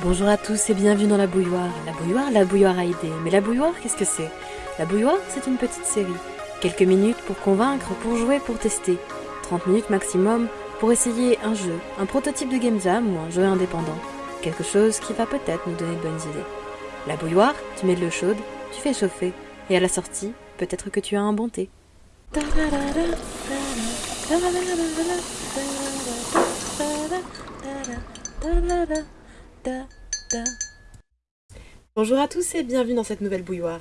Bonjour à tous et bienvenue dans la bouilloire. La bouilloire, la bouilloire a idée. Mais la bouilloire, qu'est-ce que c'est? La bouilloire, c'est une petite série. Quelques minutes pour convaincre, pour jouer, pour tester. 30 minutes maximum pour essayer un jeu, un prototype de game jam ou un jeu indépendant. Quelque chose qui va peut-être nous donner de bonnes idées. La bouilloire, tu mets de l'eau chaude, tu fais chauffer, et à la sortie, peut-être que tu as un bon thé. Bonjour à tous et bienvenue dans cette nouvelle bouilloire.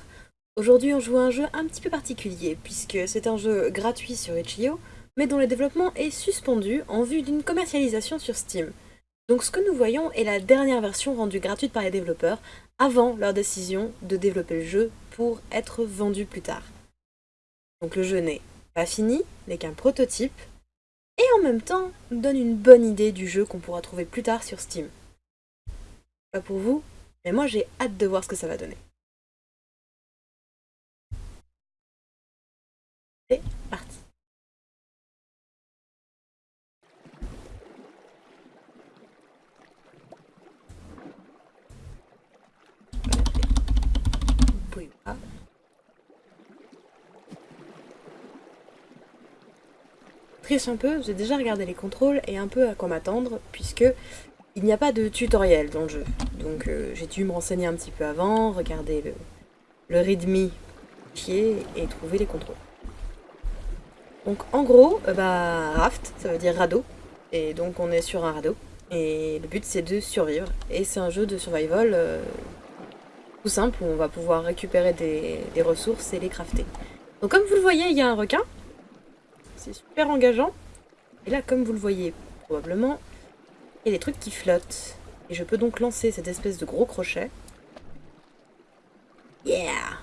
Aujourd'hui on joue à un jeu un petit peu particulier puisque c'est un jeu gratuit sur Itch.io mais dont le développement est suspendu en vue d'une commercialisation sur Steam. Donc ce que nous voyons est la dernière version rendue gratuite par les développeurs avant leur décision de développer le jeu pour être vendu plus tard. Donc le jeu n'est pas fini, n'est qu'un prototype, et en même temps donne une bonne idée du jeu qu'on pourra trouver plus tard sur Steam. Pour vous, mais moi j'ai hâte de voir ce que ça va donner. C'est parti Triche un peu, j'ai déjà regardé les contrôles et un peu à quoi m'attendre, puisque il n'y a pas de tutoriel dans le jeu. Donc euh, j'ai dû me renseigner un petit peu avant, regarder le, readme et trouver les contrôles. Donc en gros, euh, bah, raft, ça veut dire radeau, et donc on est sur un radeau, et le but c'est de survivre, et c'est un jeu de survival euh, tout simple où on va pouvoir récupérer des, des ressources et les crafter. Donc comme vous le voyez, il y a un requin, c'est super engageant. Et là, comme vous le voyez probablement, y a des trucs qui flottent. Et je peux donc lancer cette espèce de gros crochet. Yeah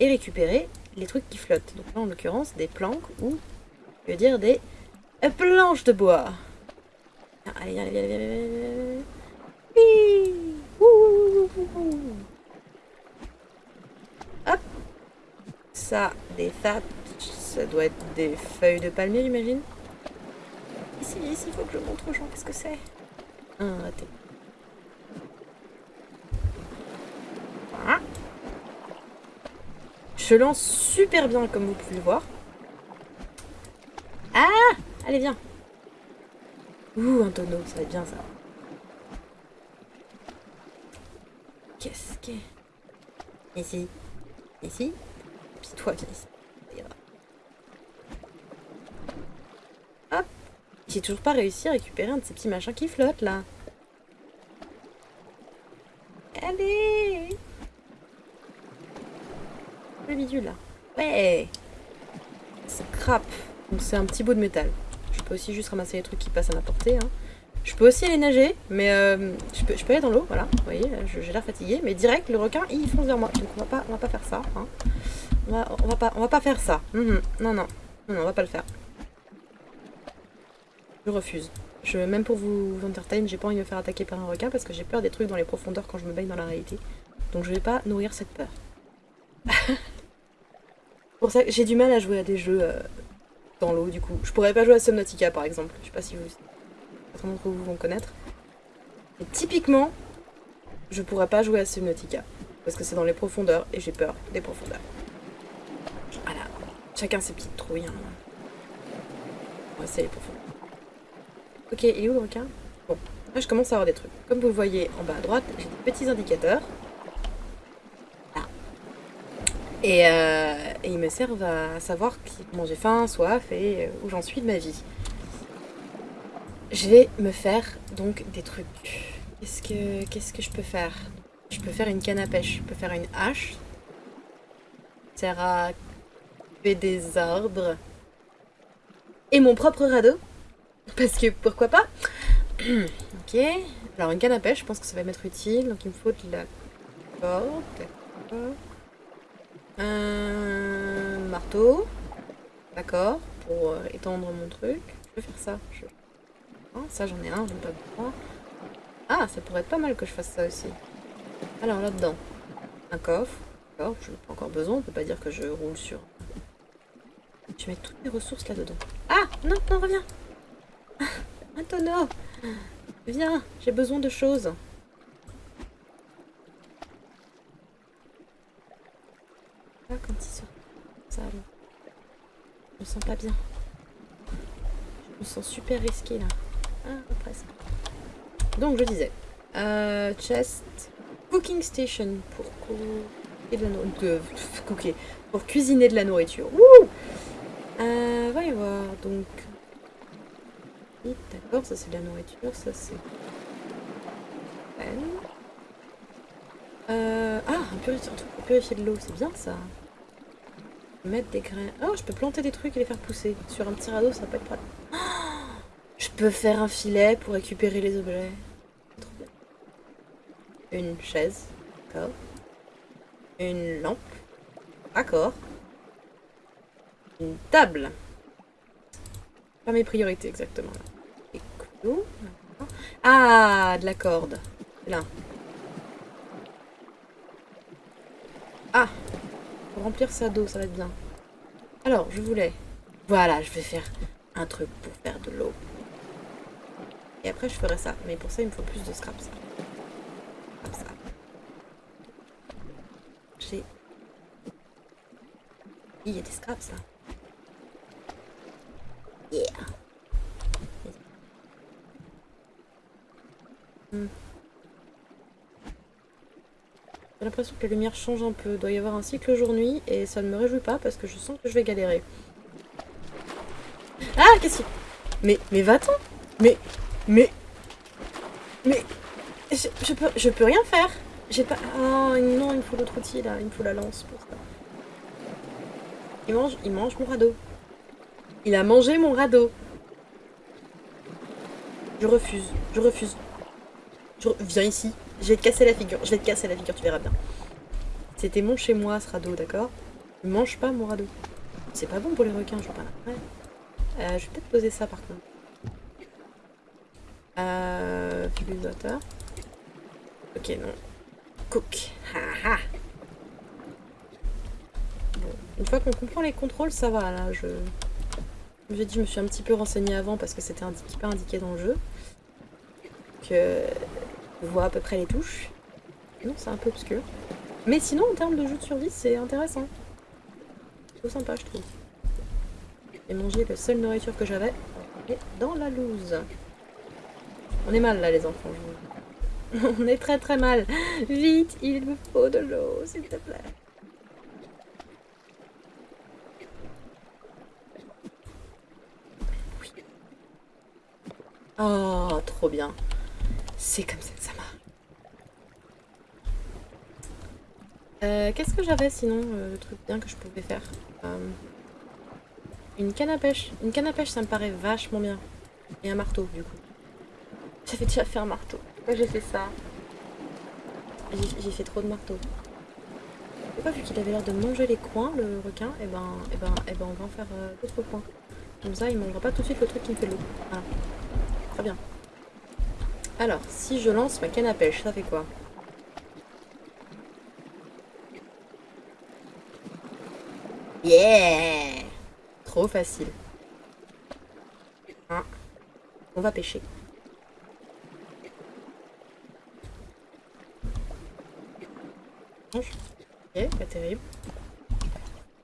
Et récupérer les trucs qui flottent. Donc là, en l'occurrence, des planques ou, je veux dire, des planches de bois. Ah, allez, allez, allez. Hop Ça, des fat ça doit être des feuilles de palmier, j'imagine. Ici, ici, il faut que je montre aux gens qu'est-ce que c'est. Voilà. Je lance super bien, comme vous pouvez le voir. Ah Allez, viens. Ouh, un tonneau, ça va être bien, ça. Qu'est-ce que... Ici. Ici. Puis toi, viens ici. J'ai toujours pas réussi à récupérer un de ces petits machins qui flottent là. Allez Le bidule là. Ouais Scrap. Donc c'est un petit bout de métal. Je peux aussi juste ramasser les trucs qui passent à ma portée. Hein. Je peux aussi aller nager, mais euh, je, peux, je, peux, aller dans l'eau, voilà. Vous voyez, j'ai l'air fatigué. Mais direct, le requin, il fonce vers moi. Donc on va pas, on va pas faire ça. Hein. On, va, pas, on va pas faire ça. Mhm. Non, non, non, non, on va pas le faire. Je refuse. Même pour vous, entertain, j'ai pas envie de me faire attaquer par un requin parce que j'ai peur des trucs dans les profondeurs quand je me baigne dans la réalité. Donc je vais pas nourrir cette peur. pour ça, j'ai du mal à jouer à des jeux euh, dans l'eau du coup. Je pourrais pas jouer à Subnautica par exemple. Je sais pas si vous... Certains d'entre vous vont connaître. Et typiquement, je pourrais pas jouer à Subnautica. Parce que c'est dans les profondeurs et j'ai peur des profondeurs. Voilà. Chacun ses petites trouilles. Hein. Ouais, c'est les profondeurs. Ok, il est où le requin Bon, là je commence à avoir des trucs. Comme vous le voyez en bas à droite, j'ai des petits indicateurs. Là. Et, euh, ils me servent à savoir comment j'ai faim, soif et euh, où j'en suis de ma vie. Je vais me faire donc des trucs. Qu'est-ce que, qu'est-ce que je peux faire? Je peux faire une canne à pêche, je peux faire une hache. Ça sert à couper des arbres. Et mon propre radeau parce que pourquoi pas? Ok. Alors une canne à pêche, je pense que ça va m'être utile. Donc il me faut de la corde. Un marteau. D'accord. Pour euh, étendre mon truc. Je peux faire ça. Oh, ça j'en ai un, j'en ai pas besoin. Ah, ça pourrait être pas mal que je fasse ça aussi. Alors là-dedans, un coffre. D'accord, je n'ai pas encore besoin, on peut pas dire que je roule sur... Je mets toutes mes ressources là-dedans. Ah Non, non, reviens Un tonneau Viens, j'ai besoin de choses. Là, quand ils sont ça, je me sens pas bien. Je me sens super risqué là. Ah, après ça. Donc, je disais, euh, chest, cooking station pour et de la de, de, okay. pour cuisiner de la nourriture. Wouh euh, voir. Donc, D'accord, ça c'est de la nourriture, ça c'est. Euh, ah, un, purifier, purifier de l'eau, c'est bien ça. Mettre des grains. Oh, je peux planter des trucs et les faire pousser. Sur un petit radeau, ça peut être pratique. je peux faire un filet pour récupérer les objets. Trop bien. Une chaise. D'accord. Une lampe. D'accord. Une table. Pas mes priorités exactement. Et Ah, de la corde. Là. Ah Pour remplir ça d'eau, ça va être bien. Alors, je voulais... Voilà, je vais faire un truc pour faire de l'eau. Et après, je ferai ça. Mais pour ça, il me faut plus de scrap. Comme ça. J'ai... Il y a des scraps, là. Yeah. Hmm. J'ai l'impression que la lumière change un peu. Il doit y avoir un cycle jour-nuit et ça ne me réjouit pas parce que je sens que je vais galérer. Ah, qu'est-ce qu'il... Mais, mais va-t'en Mais, mais... Mais... Je, peux, je peux rien faire J'ai pas... Oh non, il me faut l'autre outil là, il me faut la lance pour ça. Il mange, il mange mon radeau. Il a mangé mon radeau. Je refuse, je refuse. Viens ici. Je vais te casser la figure. Je vais te casser la figure, tu verras bien. C'était mon chez moi, ce radeau, d'accord? Mange pas mon radeau. C'est pas bon pour les requins, je vois pas. Ouais. Euh, je vais peut-être poser ça par contre. Euh. Ok, non. Cook. Ha, ha. Bon, une fois qu'on comprend les contrôles, ça va là. Je, j'ai dit, je me suis un petit peu renseignée avant parce que c'était pas indiqué dans le jeu. Que on voit à peu près les touches. Non, c'est un peu obscur. Mais sinon, en termes de jeu de survie, c'est intéressant. C'est sympa, je trouve. J'ai mangé la seule nourriture que j'avais. dans la loose. On est mal là, les enfants. On est très très mal. Vite, il me faut de l'eau, s'il te plaît. Oh, trop bien. C'est comme ça que ça marche. Euh, Qu'est-ce que j'avais sinon, euh, le truc bien que je pouvais faire euh, Une canne à pêche. Une canne à pêche, ça me paraît vachement bien. Et un marteau, du coup. J'avais déjà fait un marteau. Pourquoi j'ai fait ça? J'ai fait trop de marteaux. Pourquoi, vu qu'il avait l'air de manger les coins, le requin, et eh ben, et eh ben, et eh ben, on va en faire euh, d'autres coins. Comme ça, il mangera pas tout de suite le truc qui me fait l'eau. Voilà. Très bien. Alors, si je lance ma canne à pêche, ça fait quoi Yeah Trop facile. Hein On va pêcher. Ok, pas terrible.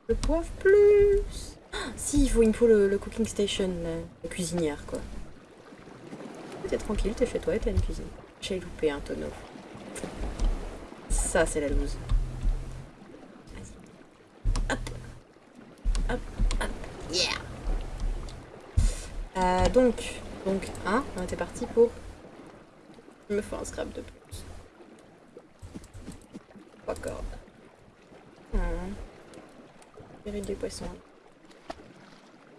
Le poivre plus ah, Si, il, faut, il me faut le, cooking station, la cuisinière, quoi t'es tranquille, t'es chez toi et t'as une cuisine. J'ai loupé un tonneau. Ça, c'est la loose. Hop. Hop, hop. Yeah. Euh, donc, donc, hein, on était parti pour... Me faut un scrap de plus. Trois cordes. Hum. des poissons.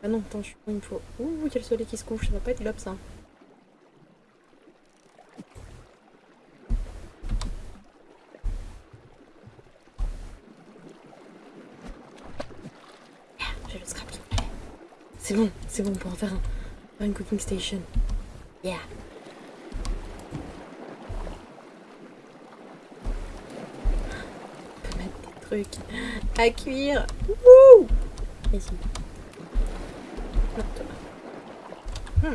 Ah non, attends, il me faut... Ouh, il soleil qui se couche, ça va pas être l'op ça. C'est bon, c'est bon, on peut en faire, un, une cooking station. Yeah. On peut mettre des trucs à cuire. Wouh Ici. Hmm.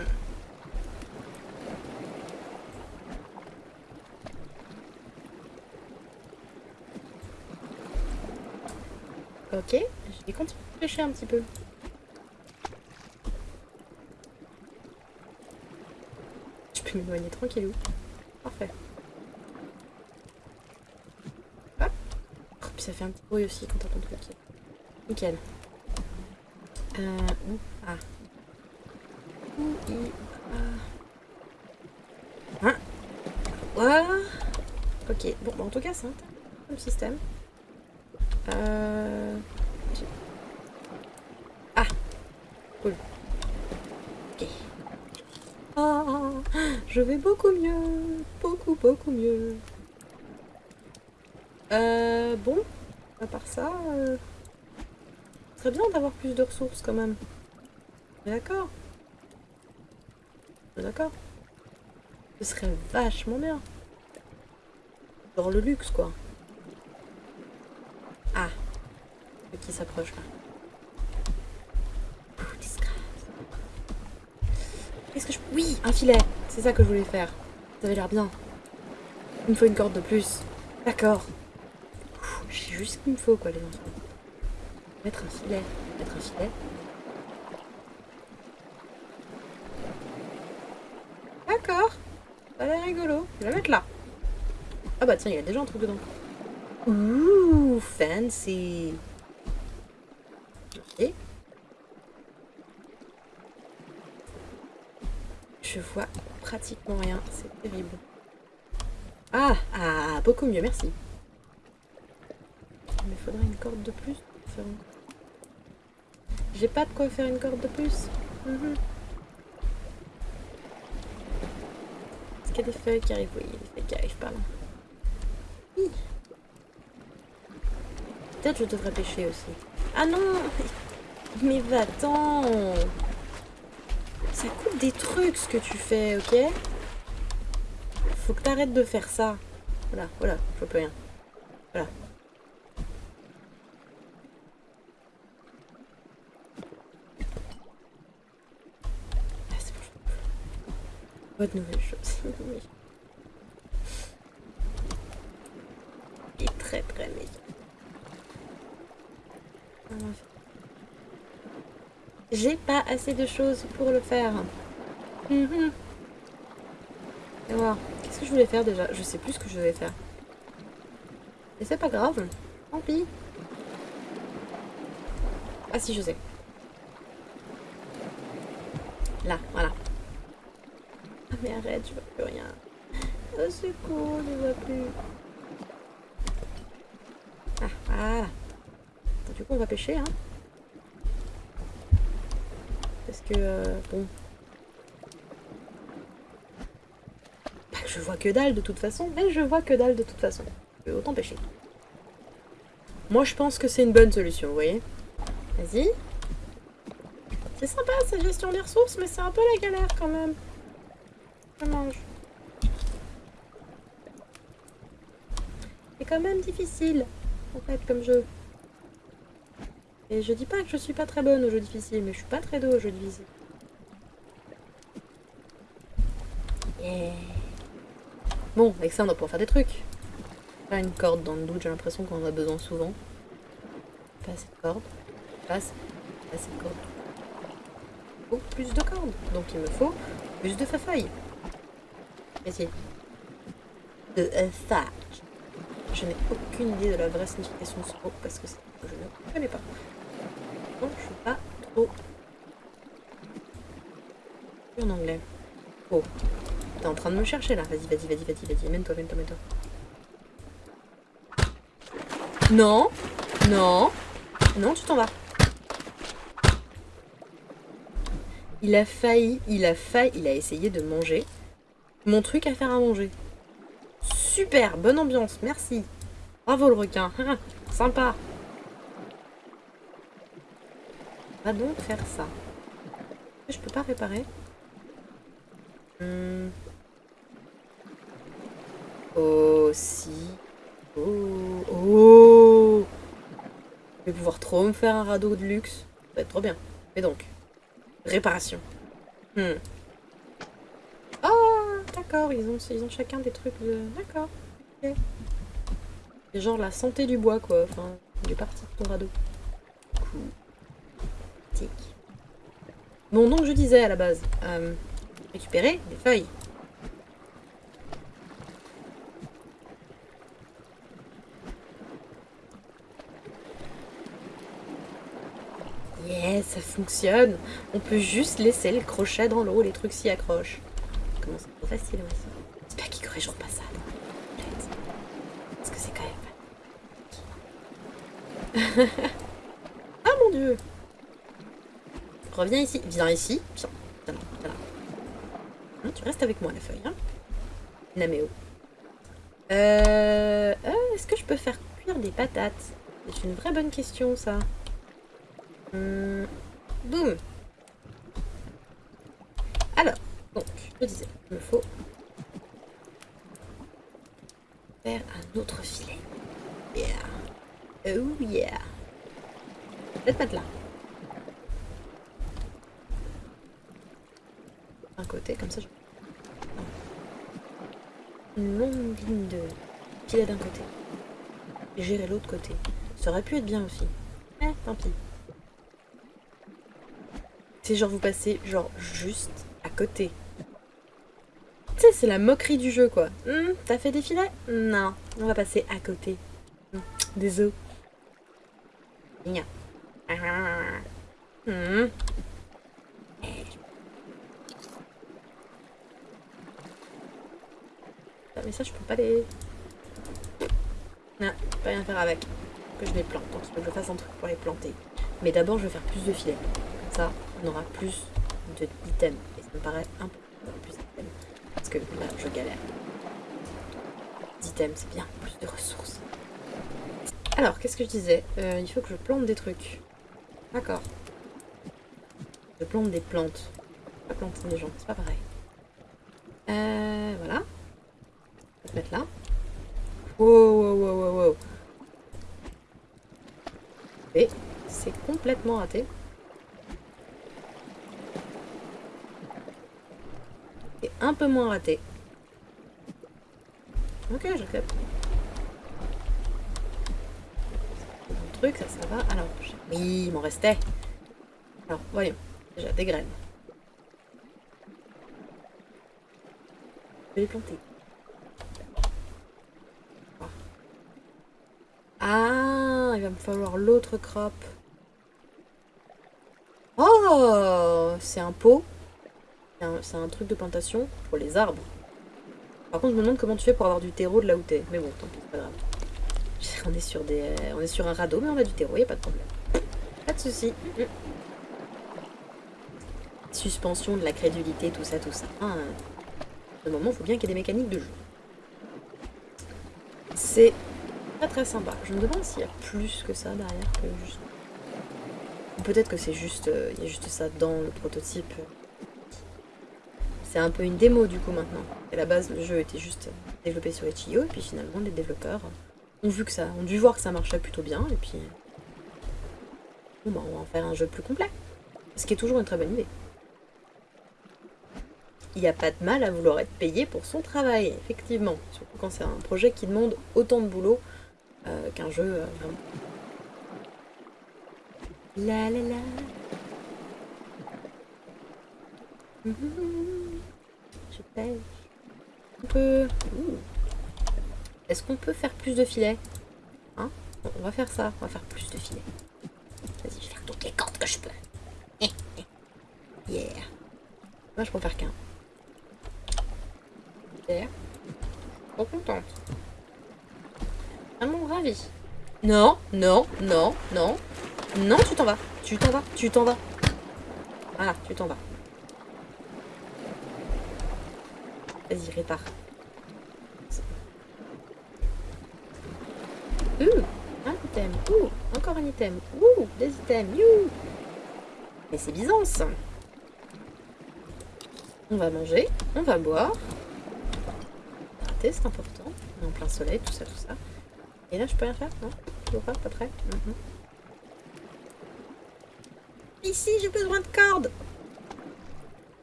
Ok, je vais continuer à pêcher un petit peu. Je peux m'éloigner tranquillou. Parfait. Hop. Oh, puis ça fait un petit bruit aussi quand t'as ton truc. Nickel. Euh, où Ah. Où il... Ah. Hein? Voilà. Ok, bon, bah, en tout cas, c'est un comme système. Euh... Ah Cool. Ok. Ah, je vais beaucoup mieux. Beaucoup, beaucoup mieux. Euh, bon, à part ça, euh, serait bien d'avoir plus de ressources quand même. D'accord. D'accord. Ce serait vachement bien. Genre le luxe, quoi. Ah. Qui s'approche là. Qu'est-ce que je... Oui, un filet C'est ça que je voulais faire. Ça avait l'air bien. Il me faut une corde de plus. D'accord. J'ai juste ce qu'il me faut, quoi, les enfants. Mettre un filet. Mettre un filet. D'accord. Ça a l'air rigolo. Je vais la mettre là. Ah bah tiens, il y a déjà un truc dedans. Ouh, fancy. Ok. Je vois rien, c'est terrible. Ah, ah, beaucoup mieux, merci. Mais faudrait une corde de plus. J'ai pas de quoi faire une corde de plus. Mhm. Est-ce qu'il y a des feuilles qui arrivent? Oui, il des feuilles qui arrivent par là. Peut-être je devrais pêcher aussi. Ah non Mais va-t'en Ça coûte des trucs ce que tu fais, ok Faut que t'arrêtes de faire ça. Voilà, voilà, je plus rien. Voilà. Ah, c'est bon. Pas de nouvelles choses. Il est très très méchant. J'ai pas assez de choses pour le faire. Mhm. Qu'est-ce que je voulais faire déjà? Je sais plus ce que je devais faire. Et c'est pas grave. Tant pis. Ah si, je sais. Là, voilà. Ah mais arrête, je vois plus rien. C'est cool, je vois plus. Ah, voilà. Du coup, on va pêcher, hein. Que, euh, bon... Que je vois que dalle de toute façon, mais je vois que dalle de toute façon. Autant pêcher. Moi, je pense que c'est une bonne solution, vous voyez Vas-y. C'est sympa, cette gestion des ressources, mais c'est un peu la galère, quand même. Je mange. C'est quand même difficile, en fait, comme jeu. Et je dis pas que je suis pas très bonne aux jeux difficiles, mais je suis pas très douée aux jeux difficiles. Bon, avec ça on va pouvoir faire des trucs. Pas une corde dans le doute, j'ai l'impression qu'on en a besoin souvent. Pas assez de cordes. Pas assez, de cordes. Oh, plus de cordes. Donc il me faut plus de feuilles. Essayez. De thatch. Je n'ai aucune idée de la vraie signification de ce mot parce que je ne connais pas je suis pas trop en anglais. Oh, t'es en train de me chercher là. Vas-y, vas-y, vas-y, vas-y, vas-y. Mène-toi, mène-toi, mène-toi. Non, non, non, tu t'en vas. Il a failli, il a failli, il a essayé de manger mon truc à faire à manger. Super, bonne ambiance, merci. Bravo le requin, sympa. Donc faire ça. Je peux pas réparer. Hmm. Oh, si. Oh, oh. Je vais pouvoir trop me faire un radeau de luxe. Ça va être trop bien. Et donc, réparation. Hmm. Oh, d'accord, ils ont, ils ont chacun des trucs de... D'accord. C'est genre la santé du bois, quoi. Enfin, est parti de ton radeau. Cool. Bon, donc je disais à la base, euh, récupérer des feuilles. Yes, ça fonctionne On peut juste laisser le crochet dans l'eau, les trucs s'y accrochent. Comment c'est trop facile, moi, ça. J'espère qu'ils corrigeront pas ça. Parce que c'est quand même... ah mon dieu Reviens ici. Viens ici. Hein, tu restes avec moi, la feuille. Hein Naméo. Euh, euh, Est-ce que je peux faire cuire des patates? C'est une vraie bonne question, ça. Hum, boum. Alors, donc, je disais, il me faut faire un autre filet. Yeah. Oh yeah. Peut-être pas de là. Comme ça, je... Une longue ligne de filet d'un côté. Gérer l'autre côté. Ça aurait pu être bien aussi. Eh, tant pis. C'est genre vous passez genre juste à côté. C'est la moquerie du jeu quoi. Hum, T'as fait des filets? Non, on va passer à côté. Hum, Des os. Gna. Ah. Hum. Ah, Mais je peux pas les... Non, je peux rien faire avec. Que je les plante. Donc, il faut que je fasse un truc pour les planter. Mais d'abord, je vais faire plus de filets. Comme ça, on aura plus d'items. Et ça me paraît un peu plus d'items. Parce que là, je galère. D'items, c'est bien. Plus de ressources. Alors, qu'est-ce que je disais? Euh, Il faut que je plante des trucs. D'accord. Je plante des plantes. Pas planter des gens, c'est pas pareil. Euh, voilà. Mettre là. Wow, wow, wow, wow, wow. Et c'est complètement raté. Et un peu moins raté. Ok, je capte. Mon truc, ça, ça va. Alors, oui, il m'en restait. Alors, voyons. Déjà, des graines. Je vais les planter. Ah, il va me falloir l'autre crop. Oh, c'est un pot. C'est un, truc de plantation pour les arbres. Par contre, je me demande comment tu fais pour avoir du terreau de là où t'es. Mais bon, tant pis, c'est pas grave. On est sur des, on est sur un radeau, mais on a du terreau, y a pas de problème. Pas de souci. Mm. Suspension de la crédulité, tout ça, tout ça. Ah, de moment, il faut bien qu'il y ait des mécaniques de jeu. C'est très très sympa. Je me demande s'il y a plus que ça derrière que juste. Peut-être que c'est juste, euh, il y a juste ça dans le prototype. C'est un peu une démo du coup maintenant. À la base, le jeu était juste développé sur Itch.io et puis finalement les développeurs ont vu que ça, ont dû voir que ça marchait plutôt bien et puis bon bah on va en faire un jeu plus complet. Ce qui est toujours une très bonne idée. Il n'y a pas de mal à vouloir être payé pour son travail, effectivement. Surtout quand c'est un projet qui demande autant de boulot euh, qu'un jeu euh, vraiment. La la la. Mhm. Je pêche. On peut. Est-ce qu'on peut faire plus de filets? Hein? On va faire ça. On va faire plus de filets. Vas-y, je vais faire toutes les cordes que je peux. Yeah. Moi, je peux faire qu'un. Super. Trop contente. Non, non, non, non. Non, tu t'en vas. Tu t'en vas. Tu t'en vas. Voilà, tu t'en vas. Vas-y, répare. Ouh, un item. Ouh, encore un item. Ouh, des items. You. Mais c'est Byzance. On va manger, on va boire. C'est important. On est en plein soleil, tout ça, tout ça. Et là, je peux rien faire Non? Toujours pas Pas prêt Mhm. Ici, j'ai besoin de cordes.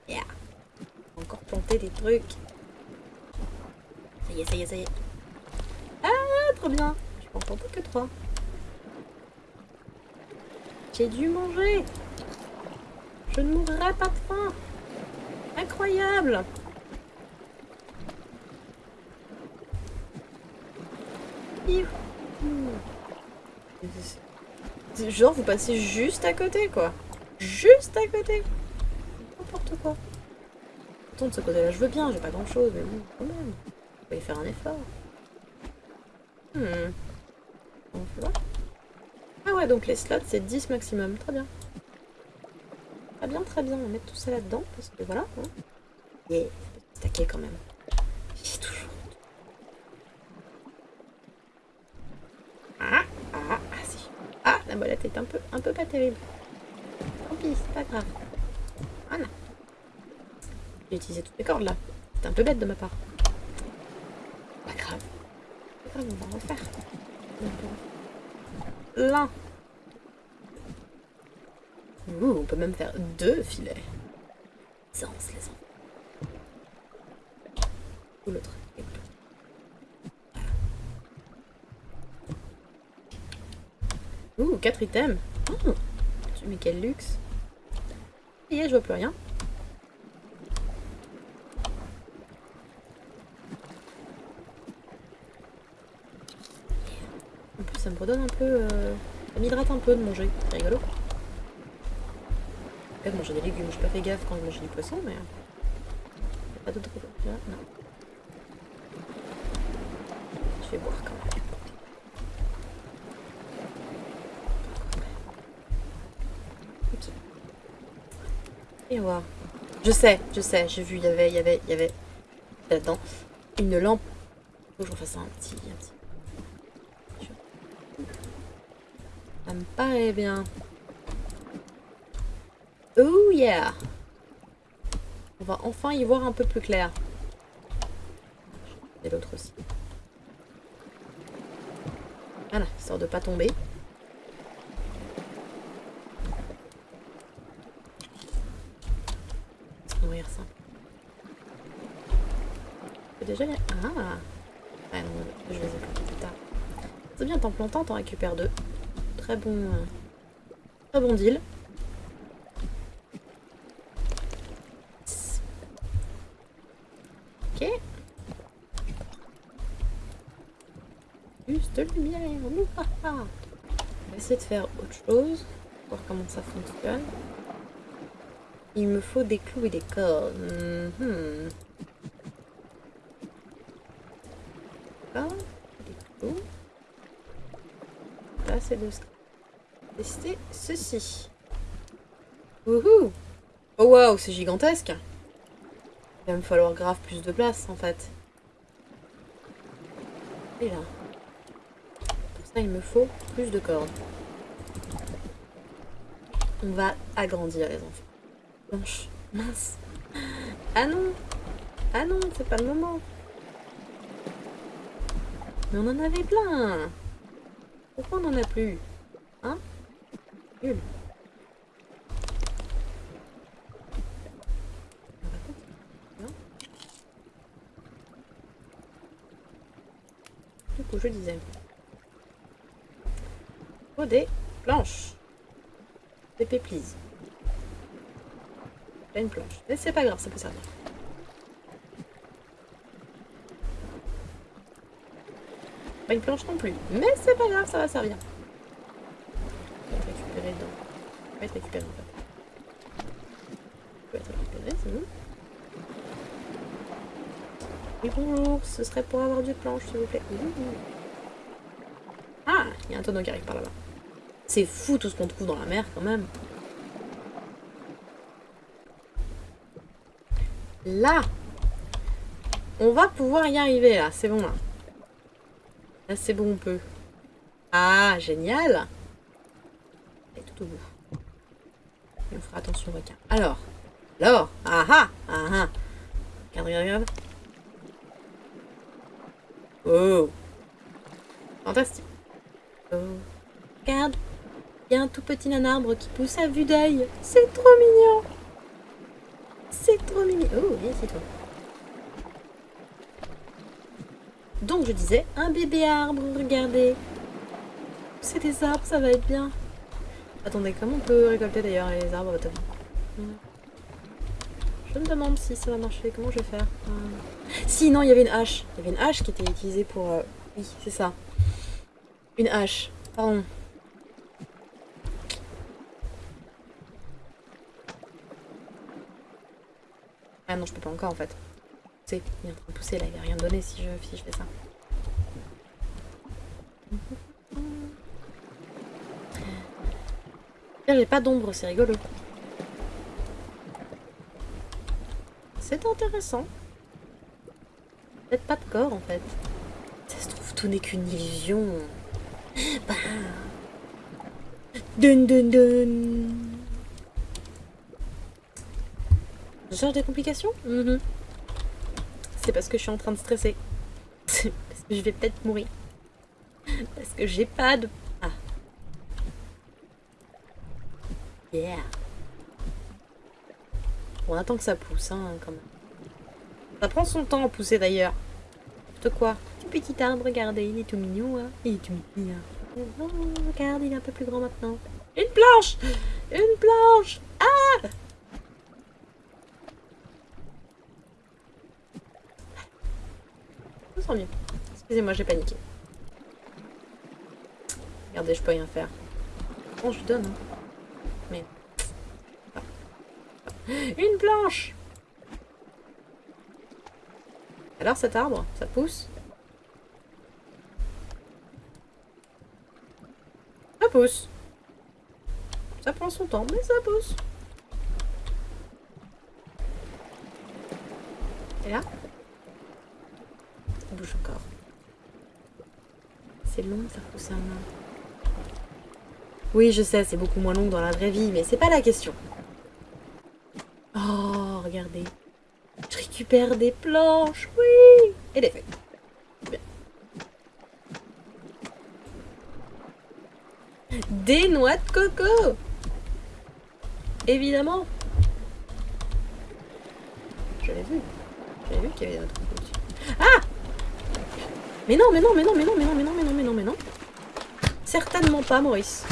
Yeah. Encore planter des trucs. Ça y est, ça y est, ça y est. Ah, trop bien. Je peux en planter que trois. J'ai dû manger. Je ne mourrai pas de faim. Incroyable. Genre, vous passez juste à côté, quoi. juste à côté. N'importe quoi. Pourtant, de ce côté-là, je veux bien, j'ai pas grand-chose, mais bon, quand même. Va y faire un effort. Hmm. Ah ouais, donc les slots, c'est 10 maximum. Très bien. Très bien, très bien. On va mettre tout ça là-dedans, parce que voilà. Hein. Stacker quand même. J'ai toujours... Ah, ah, ah, si. Ah, la molette est un peu, un peu pas terrible. Tant pis, c'est pas grave. Voilà. J'ai utilisé toutes mes cordes là. C'est un peu bête de ma part. Pas grave. Pas grave, on va refaire. L'un. Ouh, on peut même faire deux filets. Sens les enfants. Ou l'autre. Ouh, quatre items. Oh, mais quel luxe? Et je vois plus rien. En plus, ça me redonne un peu... Euh... Ça m'hydrate un peu de manger. C'est rigolo. Pas de manger des légumes. J'ai pas fait gaffe quand je mangeais du poisson, mais... Pas d'autre... Non. Je vais boire quand même. Et voir. Je sais, je sais, j'ai vu, il y avait, il y avait, il y avait là-dedans une lampe. Faut que j'en fasse un petit, un petit. Ça me paraît bien. Oh yeah On va enfin y voir un peu plus clair. Et l'autre aussi. Voilà, histoire de pas tomber. Mourir simple. Déjà, ah Ah non, je les ai plus tard. C'est bien, t'en plantant, t'en récupères deux. Très bon... Euh, très bon deal. Ok. Juste lumière. On va essayer de faire autre chose. Voir comment ça fonctionne. Il me faut des clous et des cordes. Mhm. Des clous. Là, c'est tester ceci. Wouhou Oh waouh, c'est gigantesque Il va me falloir grave plus de place, en fait. Et là. Pour ça, il me faut plus de cordes. On va agrandir, les enfants. Blanche. Mince. Ah non Ah non, c'est pas le moment. Mais on en avait plein Pourquoi on en a plus Hein? Nul. Du coup, je disais. Oh, des planches. Des péplises. Pas une planche. Mais c'est pas grave, ça peut servir. Pas une planche non plus. Mais c'est pas grave, ça va servir. On va être récupéré dedans. On va être récupéré peut être récupéré, c'est bon. Oui, bonjour, ce serait pour avoir du planche, s'il vous plaît. Ah, il y a un tonneau qui arrive par là-bas. C'est fou tout ce qu'on trouve dans la mer quand même. Là On va pouvoir y arriver là, c'est bon là. Là c'est bon on peut. Ah, génial Et tout au bout. on fera attention au requin. Alors, alors, ah ah, ah ah. Regarde, regarde, regarde. Oh Fantastique. Oh. Regarde, il y a un tout petit nanarbre qui pousse à vue d'œil. C'est trop mignon c'est trop mignon. Oh, viens c'est toi. Donc je disais un bébé arbre, regardez. C'est des arbres, ça va être bien. Attendez, comment on peut récolter d'ailleurs les arbres hmm. Je me demande si ça va marcher, comment je vais faire. Hmm. Si, non, il y avait une hache. Il y avait une hache qui était utilisée pour... Euh, oui, c'est ça. Une hache, pardon. Ah non, je peux pas encore en fait. Il est en train de pousser là, il va rien donner si je, si je fais ça. J'ai pas d'ombre, c'est rigolo. C'est intéressant. Peut-être pas de corps en fait. Ça se trouve, tout n'est qu'une illusion. Bah. Dun dun dun. Cherche des complications? Mhm. C'est parce que je suis en train de stresser. parce que je vais peut-être mourir. Parce que j'ai pas de... Ah. Yeah. On attend que ça pousse, hein, quand même. Ça prend son temps à pousser, d'ailleurs. De quoi petit arbre, regardez, il est tout mignon, hein. Il est tout mignon. Oh, regarde, il est un peu plus grand maintenant. Une planche Une planche Ah Je Excusez-moi, j'ai paniqué. Regardez, je peux rien faire. Bon, je donne. Hein. Mais... Ah. Une planche Alors cet arbre, ça pousse? Ça pousse. Ça prend son temps, mais ça pousse. Et là? Encore. C'est long, ça pousse un main. Oui, je sais, c'est beaucoup moins long dans la vraie vie, mais c'est pas la question. Oh, regardez. Je récupère des planches, oui Et des feuilles. Des noix de coco Évidemment J'avais vu. J'avais vu qu'il y avait des noix de coco Mais non, mais non, mais non, mais non, mais non, mais non, mais non, mais non, mais non. Certainement pas, Maurice.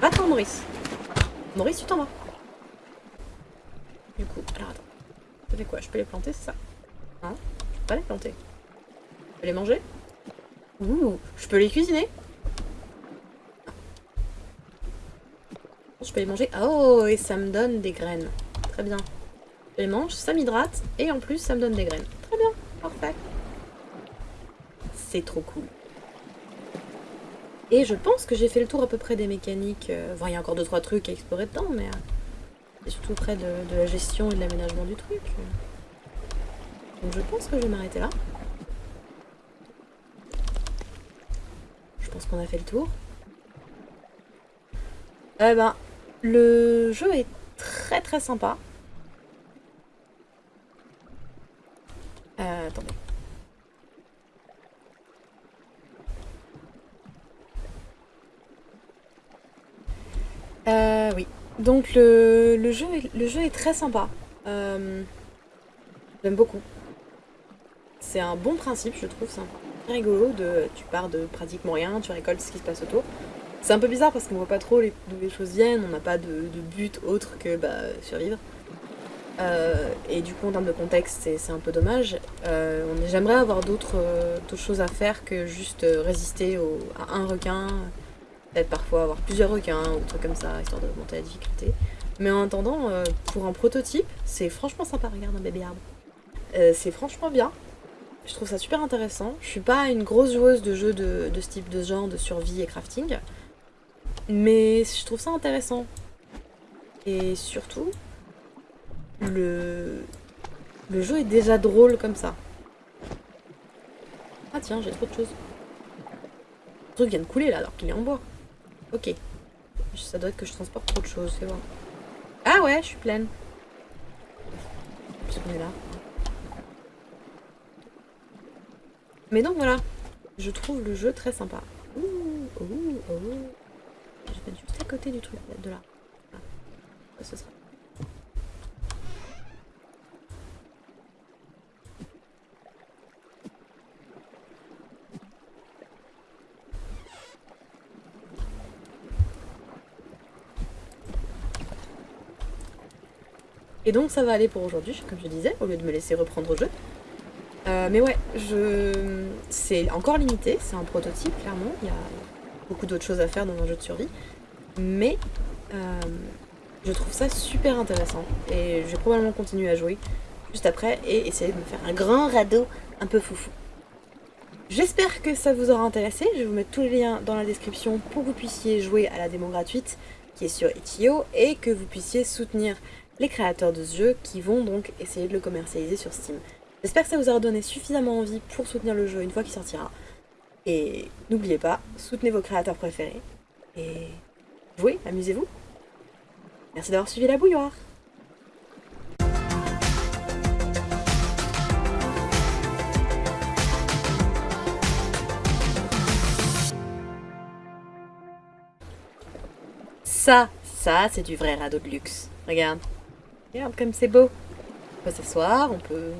Va-t'en, Maurice. Maurice, tu t'en vas. Du coup, alors attends. Ça fait quoi? Je peux les planter, c'est ça? Non Je peux pas les planter. Je peux les manger? Ouh Je peux les cuisiner Je peux les manger. Oh, et ça me donne des graines. Très bien. Je les mange, ça m'hydrate, et en plus, ça me donne des graines. C'est trop cool. Et je pense que j'ai fait le tour à peu près des mécaniques. Euh, il y a encore 2 trois trucs à explorer dedans, mais... Euh, surtout près de, de, la gestion et de l'aménagement du truc. Donc je pense que je vais m'arrêter là. Je pense qu'on a fait le tour. Eh ben, le jeu est très très sympa. Euh, attendez. Euh, oui. Donc le, jeu, est, très sympa. Euh, J'aime beaucoup. C'est un bon principe, je trouve. C'est rigolo. De, tu pars de pratiquement rien, tu récoltes ce qui se passe autour. C'est un peu bizarre parce qu'on voit pas trop d'où les choses viennent, on n'a pas de, but autre que bah, survivre. Euh, et du coup, en termes de contexte, c'est un peu dommage. Euh, J'aimerais avoir d'autres euh, choses à faire que juste résister à un requin, peut-être parfois avoir plusieurs requins ou trucs comme ça, histoire de monter la difficulté. Mais en attendant, euh, pour un prototype, c'est franchement sympa. Regarde un bébé arbre. Euh, c'est franchement bien. Je trouve ça super intéressant. Je suis pas une grosse joueuse de jeux de, de ce type de genre, de survie et crafting. Mais je trouve ça intéressant. Et surtout, le, le jeu est déjà drôle comme ça. Ah tiens, j'ai trop de choses. Le truc vient de couler là alors qu'il est en bois. Ok. Ça doit être que je transporte trop de choses, c'est bon. Ah ouais, je suis pleine. On est là. Mais donc voilà, je trouve le jeu très sympa. Ouh, ouh, ouh. Je vais mettre juste à côté du truc de là. Ah. Ce sera. Et donc ça va aller pour aujourd'hui, comme je disais, au lieu de me laisser reprendre au jeu. Euh, mais ouais, je... c'est encore limité, c'est un prototype, clairement. Il y a beaucoup d'autres choses à faire dans un jeu de survie. Mais euh, je trouve ça super intéressant. Et je vais probablement continuer à jouer juste après et essayer de me faire un grand radeau un peu foufou. J'espère que ça vous aura intéressé. Je vais vous mettre tous les liens dans la description pour que vous puissiez jouer à la démo gratuite qui est sur Itch.io et que vous puissiez soutenir les créateurs de ce jeu qui vont donc essayer de le commercialiser sur Steam. J'espère que ça vous aura donné suffisamment envie pour soutenir le jeu une fois qu'il sortira. Et n'oubliez pas, soutenez vos créateurs préférés. Et jouez, amusez-vous. Merci d'avoir suivi la bouilloire. Ça, ça, c'est du vrai radeau de luxe. Regarde. Regarde comme c'est beau. On peut s'asseoir, on peut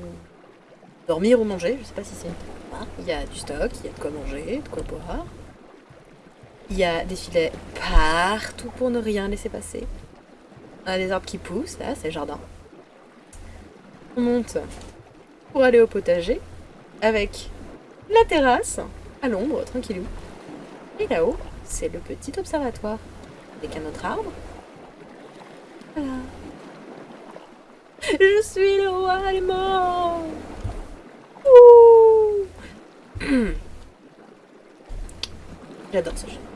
dormir ou manger, je sais pas si c'est Il y a du stock, il y a de quoi manger, de quoi boire. Il y a des filets partout pour ne rien laisser passer. On a des arbres qui poussent, là, c'est le jardin. On monte pour aller au potager avec la terrasse à l'ombre, tranquillou. Et là-haut, c'est le petit observatoire avec un autre arbre. Voilà. Je suis le roi allemand J'adore ce jeu.